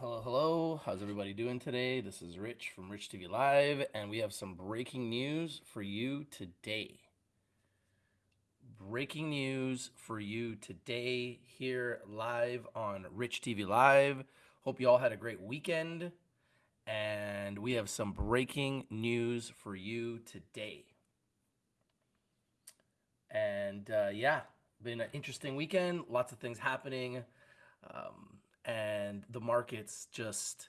Hello, hello. How's everybody doing today? This is Rich from Rich TV Live, and we have some breaking news for you today. Breaking news for you today here live on Rich TV Live. Hope you all had a great weekend, and we have some breaking news for you today. And uh, yeah, been an interesting weekend. Lots of things happening. Um, and the market's just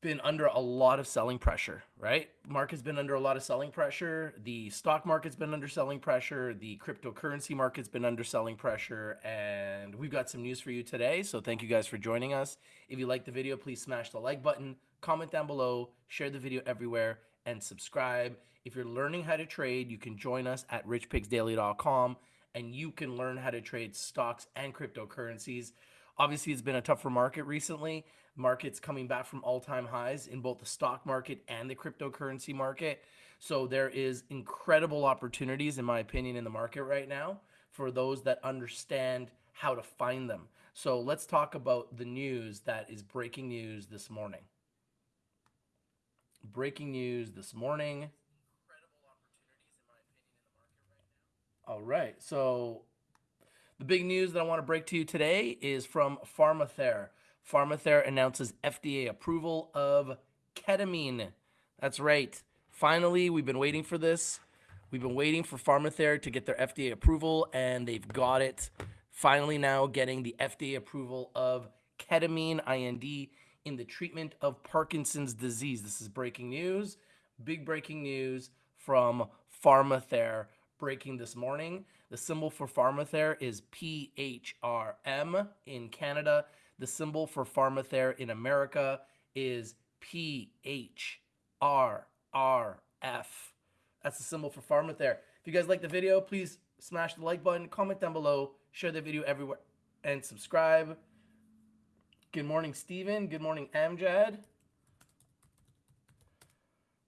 been under a lot of selling pressure, right? Market's been under a lot of selling pressure. The stock market's been under selling pressure. The cryptocurrency market's been under selling pressure. And we've got some news for you today. So thank you guys for joining us. If you like the video, please smash the like button, comment down below, share the video everywhere, and subscribe. If you're learning how to trade, you can join us at richpicksdaily.com and you can learn how to trade stocks and cryptocurrencies. Obviously, it's been a tougher market recently. Markets coming back from all-time highs in both the stock market and the cryptocurrency market. So there is incredible opportunities, in my opinion, in the market right now for those that understand how to find them. So let's talk about the news that is breaking news this morning. Breaking news this morning. All right. So the big news that I want to break to you today is from Pharmather. Pharmather announces FDA approval of ketamine. That's right. Finally, we've been waiting for this. We've been waiting for Pharmather to get their FDA approval, and they've got it. Finally, now getting the FDA approval of ketamine IND in the treatment of Parkinson's disease. This is breaking news. Big breaking news from Pharmather breaking this morning. The symbol for Pharmather is PHRM in Canada. The symbol for Pharmather in America is PHRRF. That's the symbol for Pharmather. If you guys like the video, please smash the like button, comment down below, share the video everywhere, and subscribe. Good morning, Steven. Good morning, Amjad.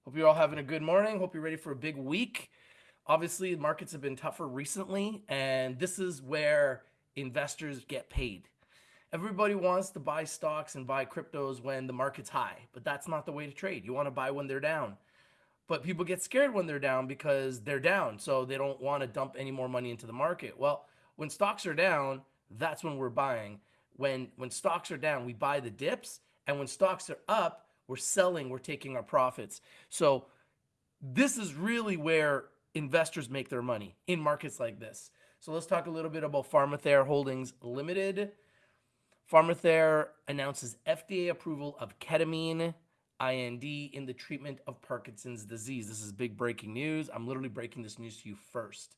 Hope you're all having a good morning. Hope you're ready for a big week. Obviously, markets have been tougher recently, and this is where investors get paid. Everybody wants to buy stocks and buy cryptos when the market's high, but that's not the way to trade. You want to buy when they're down. But people get scared when they're down because they're down, so they don't want to dump any more money into the market. Well, when stocks are down, that's when we're buying. When when stocks are down, we buy the dips, and when stocks are up, we're selling, we're taking our profits. So this is really where investors make their money in markets like this. So let's talk a little bit about Pharmather Holdings Limited. Pharmather announces FDA approval of ketamine IND in the treatment of Parkinson's disease. This is big breaking news. I'm literally breaking this news to you first.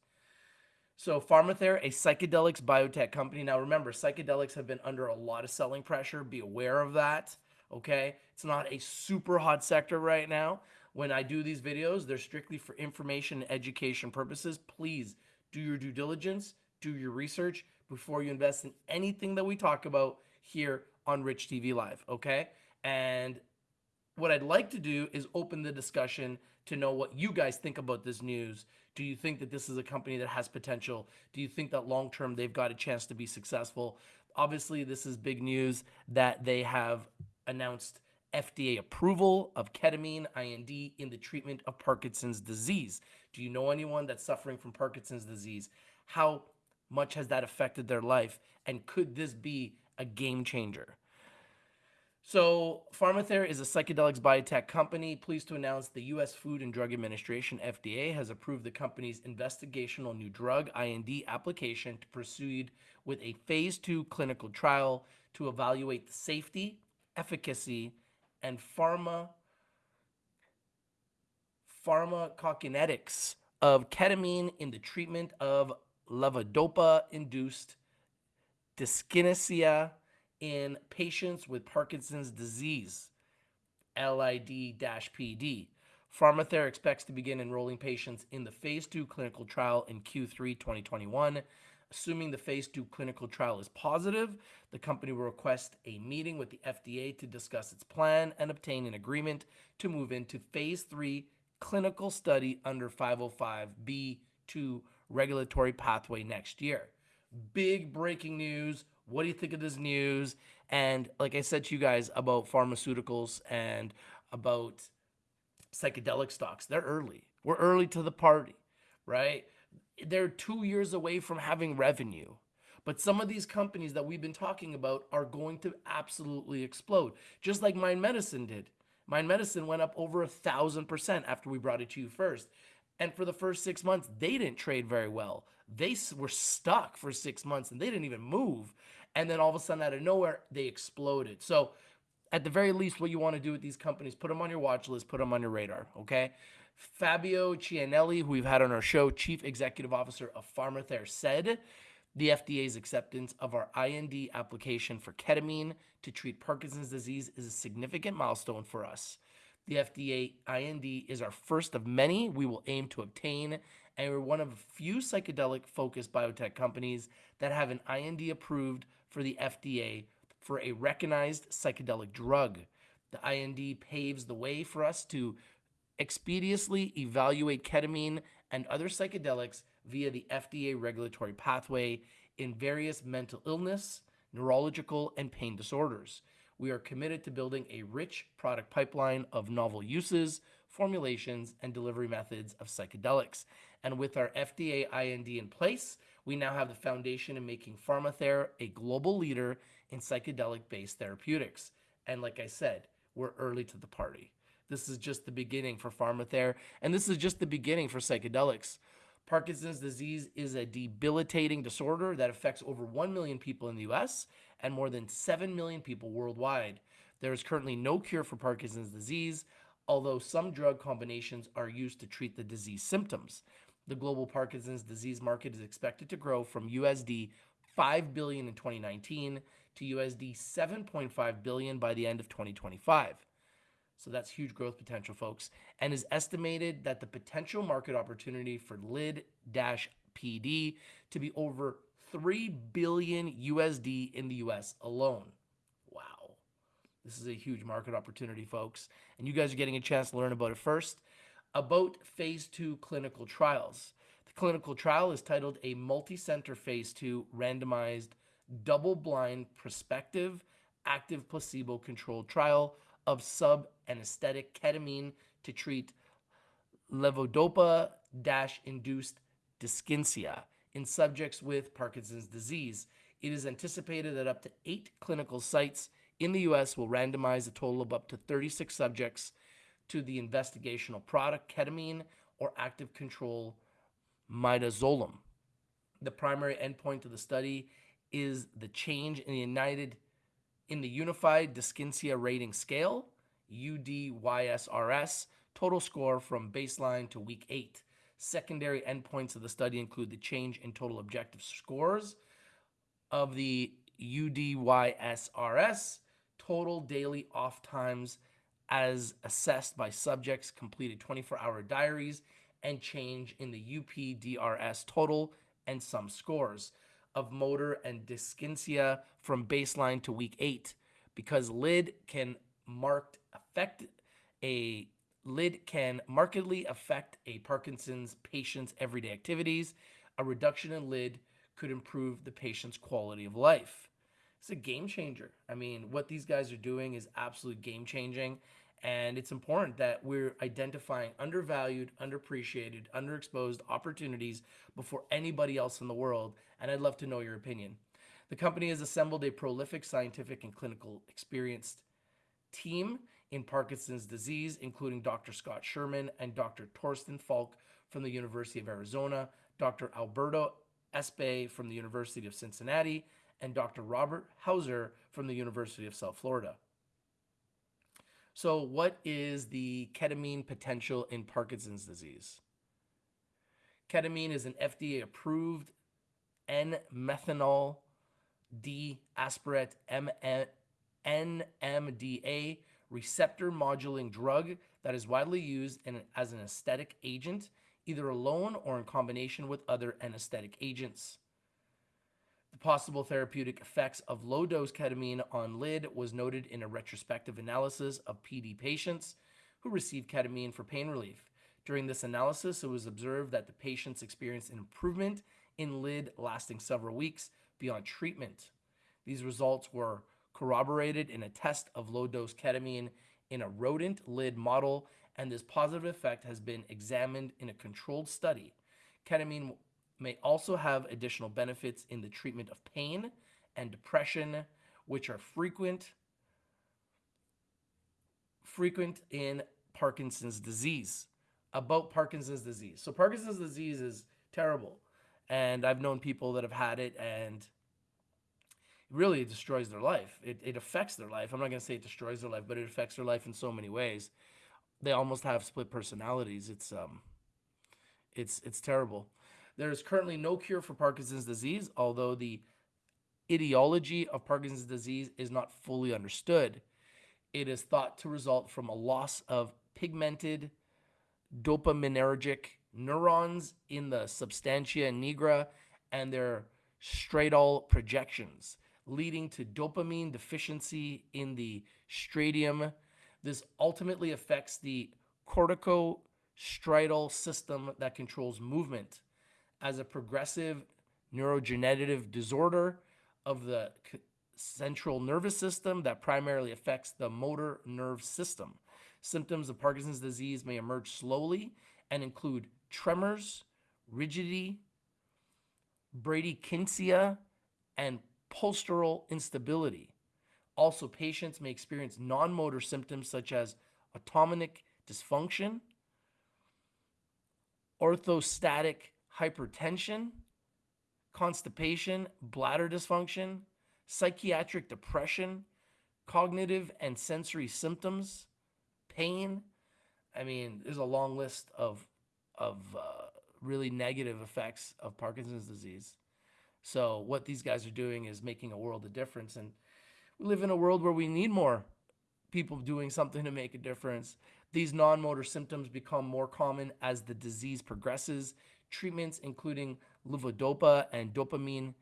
So Pharmather, a psychedelics biotech company. Now remember, psychedelics have been under a lot of selling pressure. Be aware of that. Okay. It's not a super hot sector right now when I do these videos, they're strictly for information and education purposes. Please do your due diligence, do your research before you invest in anything that we talk about here on Rich TV Live, okay? And what I'd like to do is open the discussion to know what you guys think about this news. Do you think that this is a company that has potential? Do you think that long term they've got a chance to be successful? Obviously, this is big news that they have announced FDA approval of ketamine IND in the treatment of Parkinson's disease. Do you know anyone that's suffering from Parkinson's disease? How much has that affected their life? And could this be a game changer? So, Pharmather is a psychedelics biotech company. Pleased to announce the U.S. Food and Drug Administration, FDA, has approved the company's investigational new drug IND application to proceed with a phase two clinical trial to evaluate the safety, efficacy, and pharma pharmacokinetics of ketamine in the treatment of levodopa-induced dyskinesia in patients with Parkinson's disease, LID-PD. Pharmather expects to begin enrolling patients in the phase 2 clinical trial in Q3 2021 Assuming the phase two clinical trial is positive, the company will request a meeting with the FDA to discuss its plan and obtain an agreement to move into phase three clinical study under 505B2 regulatory pathway next year. Big breaking news. What do you think of this news? And like I said to you guys about pharmaceuticals and about psychedelic stocks, they're early. We're early to the party, right? They're two years away from having revenue. But some of these companies that we've been talking about are going to absolutely explode, just like Mind Medicine did. Mind Medicine went up over a thousand percent after we brought it to you first. And for the first six months, they didn't trade very well. They were stuck for six months and they didn't even move. And then all of a sudden, out of nowhere, they exploded. So, at the very least, what you want to do with these companies, put them on your watch list, put them on your radar, okay? Fabio Chianelli, who we've had on our show, Chief Executive Officer of PharmaTher, said the FDA's acceptance of our IND application for ketamine to treat Parkinson's disease is a significant milestone for us. The FDA IND is our first of many we will aim to obtain, and we're one of a few psychedelic focused biotech companies that have an IND approved for the FDA for a recognized psychedelic drug. The IND paves the way for us to expeditiously evaluate ketamine and other psychedelics via the FDA regulatory pathway in various mental illness, neurological, and pain disorders. We are committed to building a rich product pipeline of novel uses, formulations, and delivery methods of psychedelics. And with our FDA IND in place, we now have the foundation in making PharmaTher a global leader in psychedelic based therapeutics. And like I said, we're early to the party. This is just the beginning for PharmaTher, and this is just the beginning for psychedelics. Parkinson's disease is a debilitating disorder that affects over 1 million people in the US and more than 7 million people worldwide. There is currently no cure for Parkinson's disease, although some drug combinations are used to treat the disease symptoms. The global Parkinson's disease market is expected to grow from USD 5 billion in 2019 to USD 7.5 billion by the end of 2025. So that's huge growth potential, folks. And is estimated that the potential market opportunity for lid PD to be over 3 billion USD in the US alone. Wow. This is a huge market opportunity, folks. And you guys are getting a chance to learn about it first. About phase two clinical trials. The clinical trial is titled a multi-center phase two randomized double-blind prospective active placebo-controlled trial of sub-anesthetic ketamine to treat levodopa-induced dyskinesia in subjects with Parkinson's disease. It is anticipated that up to eight clinical sites in the U.S. will randomize a total of up to 36 subjects to the investigational product ketamine or active control midazolam. The primary endpoint of the study is the change in the United in the Unified Dyskinesia Rating Scale, UDYSRS, total score from baseline to week eight. Secondary endpoints of the study include the change in total objective scores of the UDYSRS, total daily off times as assessed by subjects completed 24 hour diaries, and change in the UPDRS total and some scores of motor and dyskinesia from baseline to week eight because lid can marked affect a lid can markedly affect a Parkinson's patient's everyday activities. A reduction in lid could improve the patient's quality of life. It's a game changer. I mean, what these guys are doing is absolute game changing. And it's important that we're identifying undervalued, underappreciated, underexposed opportunities before anybody else in the world. And I'd love to know your opinion. The company has assembled a prolific scientific and clinical experienced team in Parkinson's disease, including Dr. Scott Sherman and Dr. Torsten Falk from the University of Arizona, Dr. Alberto Espay from the University of Cincinnati, and Dr. Robert Hauser from the University of South Florida. So, what is the ketamine potential in Parkinson's disease? Ketamine is an FDA approved N methyl D aspartate NMDA receptor modulating drug that is widely used in, as an anesthetic agent, either alone or in combination with other anesthetic agents. The possible therapeutic effects of low dose ketamine on lid was noted in a retrospective analysis of PD patients who received ketamine for pain relief. During this analysis, it was observed that the patients experienced an improvement in lid lasting several weeks beyond treatment. These results were corroborated in a test of low dose ketamine in a rodent lid model, and this positive effect has been examined in a controlled study. Ketamine may also have additional benefits in the treatment of pain and depression, which are frequent frequent in Parkinson's disease. About Parkinson's disease. So Parkinson's disease is terrible. And I've known people that have had it and really destroys their life. It, it affects their life. I'm not going to say it destroys their life, but it affects their life in so many ways. They almost have split personalities. It's um, it's it's terrible. There is currently no cure for Parkinson's disease, although the etiology of Parkinson's disease is not fully understood. It is thought to result from a loss of pigmented dopaminergic neurons in the substantia nigra and their striatal projections leading to dopamine deficiency in the striatum. This ultimately affects the corticostriatal system that controls movement as a progressive neurodegenerative disorder of the central nervous system that primarily affects the motor nerve system. Symptoms of Parkinson's disease may emerge slowly and include tremors, rigidity, bradykinesia, and postural instability. Also, patients may experience non-motor symptoms such as autonomic dysfunction, orthostatic hypertension, constipation, bladder dysfunction, psychiatric depression, cognitive and sensory symptoms, pain. I mean, there's a long list of of uh, really negative effects of Parkinson's disease. So what these guys are doing is making a world of difference. And we live in a world where we need more people doing something to make a difference. These non-motor symptoms become more common as the disease progresses. Treatments including levodopa and dopamine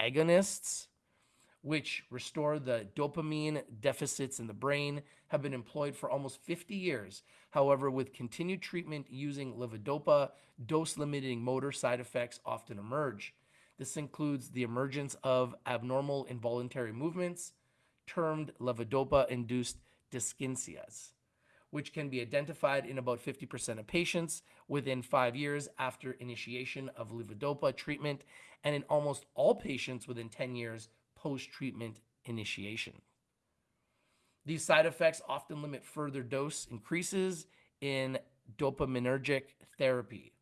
agonists, which restore the dopamine deficits in the brain, have been employed for almost 50 years. However, with continued treatment using levodopa, dose-limiting motor side effects often emerge. This includes the emergence of abnormal involuntary movements, termed levodopa-induced dyskinesias, which can be identified in about 50% of patients within five years after initiation of levodopa treatment, and in almost all patients within 10 years post-treatment initiation. These side effects often limit further dose increases in dopaminergic therapy,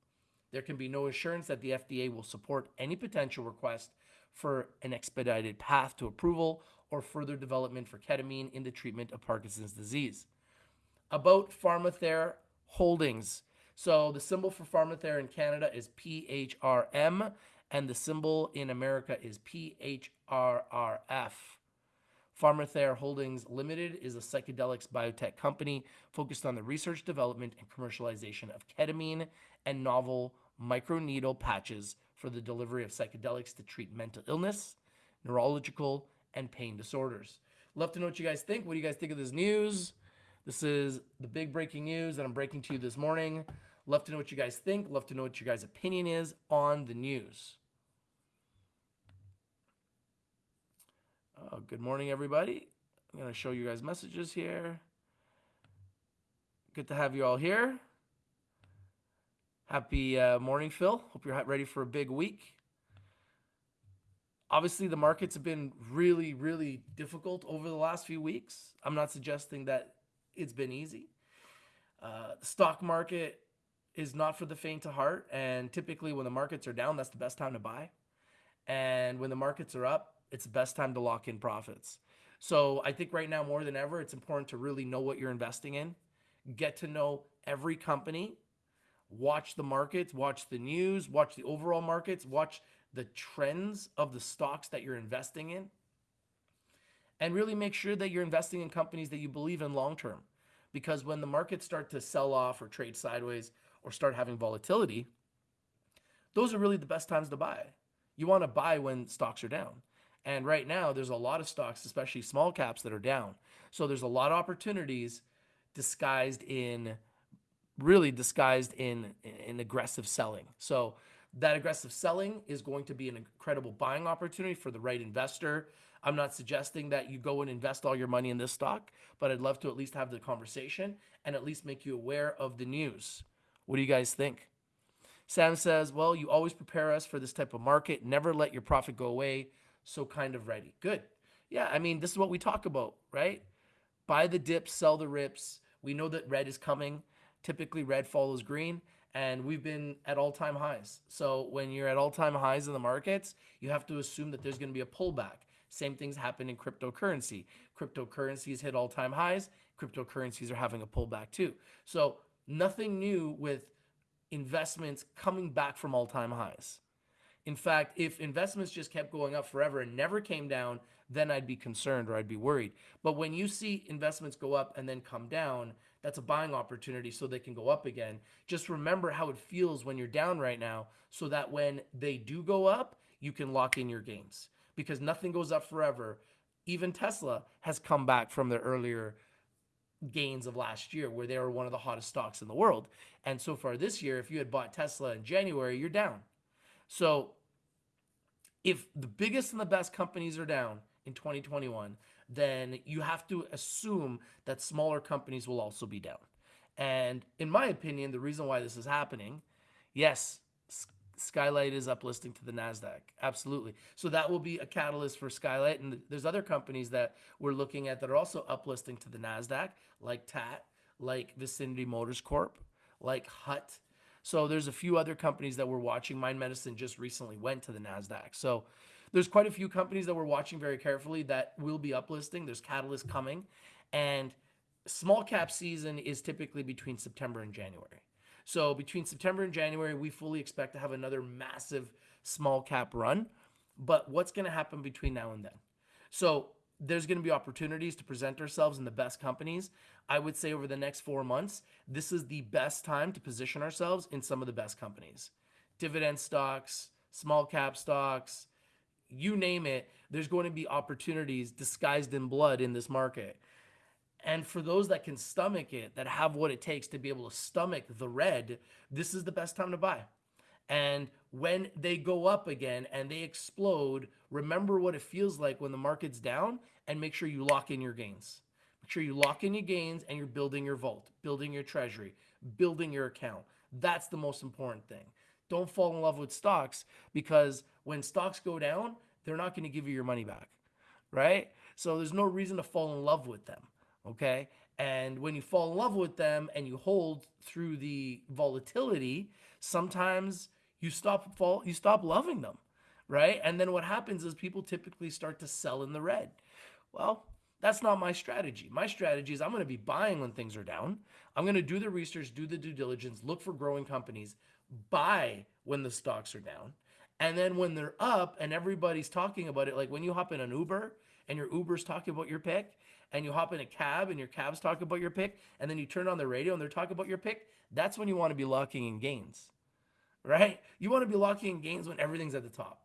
there can be no assurance that the FDA will support any potential request for an expedited path to approval or further development for ketamine in the treatment of Parkinson's disease. About PharmaTher Holdings. So the symbol for PharmaTher in Canada is PHRM, and the symbol in America is PHRRF. PharmaTher Holdings Limited is a psychedelics biotech company focused on the research, development, and commercialization of ketamine and novel microneedle patches for the delivery of psychedelics to treat mental illness, neurological, and pain disorders. Love to know what you guys think. What do you guys think of this news? This is the big breaking news that I'm breaking to you this morning. Love to know what you guys think. Love to know what your guys' opinion is on the news. Uh, good morning, everybody. I'm going to show you guys messages here. Good to have you all here. Happy uh, morning, Phil. Hope you're ready for a big week. Obviously, the markets have been really, really difficult over the last few weeks. I'm not suggesting that it's been easy. Uh, the stock market is not for the faint of heart. And typically, when the markets are down, that's the best time to buy. And when the markets are up, it's the best time to lock in profits. So I think right now, more than ever, it's important to really know what you're investing in, get to know every company watch the markets, watch the news, watch the overall markets, watch the trends of the stocks that you're investing in, and really make sure that you're investing in companies that you believe in long term. Because when the markets start to sell off or trade sideways or start having volatility, those are really the best times to buy. You want to buy when stocks are down. And right now, there's a lot of stocks, especially small caps, that are down. So there's a lot of opportunities disguised in really disguised in in aggressive selling. So that aggressive selling is going to be an incredible buying opportunity for the right investor. I'm not suggesting that you go and invest all your money in this stock, but I'd love to at least have the conversation and at least make you aware of the news. What do you guys think? Sam says, Well, you always prepare us for this type of market. Never let your profit go away. So kind of ready. Good. Yeah, I mean, this is what we talk about, right? Buy the dips, sell the rips. We know that red is coming. Typically, red follows green, and we've been at all time highs. So, when you're at all time highs in the markets, you have to assume that there's going to be a pullback. Same things happen in cryptocurrency. Cryptocurrencies hit all time highs, cryptocurrencies are having a pullback too. So, nothing new with investments coming back from all time highs. In fact, if investments just kept going up forever and never came down, then I'd be concerned or I'd be worried. But when you see investments go up and then come down, that's a buying opportunity so they can go up again. Just remember how it feels when you're down right now so that when they do go up, you can lock in your gains because nothing goes up forever. Even Tesla has come back from their earlier gains of last year where they were one of the hottest stocks in the world. And so far this year, if you had bought Tesla in January, you're down. So if the biggest and the best companies are down in 2021, then you have to assume that smaller companies will also be down. And in my opinion, the reason why this is happening, yes, Skylight is uplisting to the NASDAQ. Absolutely. So that will be a catalyst for Skylight. And there's other companies that we're looking at that are also uplisting to the NASDAQ, like TAT, like Vicinity Motors Corp, like Hut. So there's a few other companies that we're watching. Mind Medicine just recently went to the NASDAQ. So there's quite a few companies that we're watching very carefully that will be uplisting. There's catalyst coming. And small cap season is typically between September and January. So between September and January, we fully expect to have another massive small cap run. But what's going to happen between now and then? So there's going to be opportunities to present ourselves in the best companies. I would say over the next four months, this is the best time to position ourselves in some of the best companies. Dividend stocks, small cap stocks, you name it, there's going to be opportunities disguised in blood in this market. And for those that can stomach it, that have what it takes to be able to stomach the red, this is the best time to buy. And when they go up again and they explode, remember what it feels like when the market's down and make sure you lock in your gains. Make sure you lock in your gains and you're building your vault, building your treasury, building your account. That's the most important thing. Don't fall in love with stocks because when stocks go down, they're not going to give you your money back, right? So there's no reason to fall in love with them okay? And when you fall in love with them and you hold through the volatility, sometimes you stop fall you stop loving them, right? And then what happens is people typically start to sell in the red. Well, that's not my strategy. My strategy is I'm going to be buying when things are down. I'm going to do the research, do the due diligence, look for growing companies, buy when the stocks are down. And then when they're up and everybody's talking about it, like when you hop in an Uber and your Uber's talking about your pick, and you hop in a cab and your cab's talking about your pick, and then you turn on the radio and they're talking about your pick, that's when you want to be locking in gains, right? You want to be locking in gains when everything's at the top,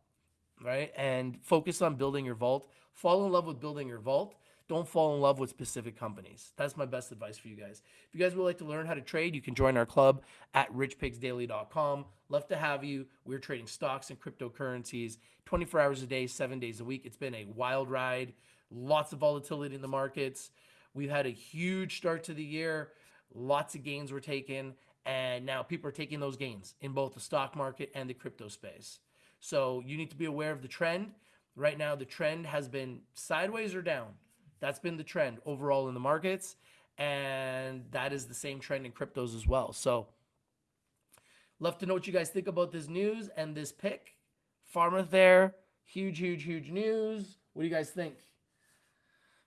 right? And focus on building your vault. Fall in love with building your vault. Don't fall in love with specific companies. That's my best advice for you guys. If you guys would like to learn how to trade, you can join our club at richpicksdaily.com. Love to have you. We're trading stocks and cryptocurrencies 24 hours a day, seven days a week. It's been a wild ride lots of volatility in the markets. We've had a huge start to the year. Lots of gains were taken. And now people are taking those gains in both the stock market and the crypto space. So you need to be aware of the trend. Right now, the trend has been sideways or down. That's been the trend overall in the markets. And that is the same trend in cryptos as well. So, love to know what you guys think about this news and this pick. PharmaTher, huge, huge, huge news. What do you guys think?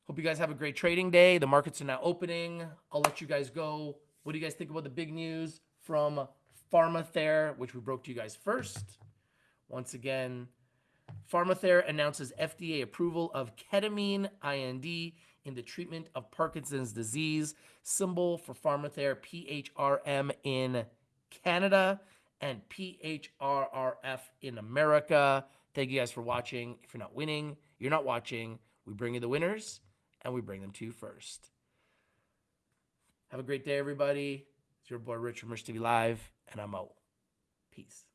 Hope you guys have a great trading day. The markets are now opening. I'll let you guys go. What do you guys think about the big news from PharmaTher, which we broke to you guys first? Once again, PharmaTher announces FDA approval of ketamine IND in the treatment of Parkinson's disease. Symbol for PharmaTher PHRM in Canada and PHRRF in America. Thank you guys for watching. If you're not winning, you're not watching. We bring you the winners and we bring them to you first. Have a great day, everybody. It's your boy Rich from Rich TV Live, and I'm out. Peace.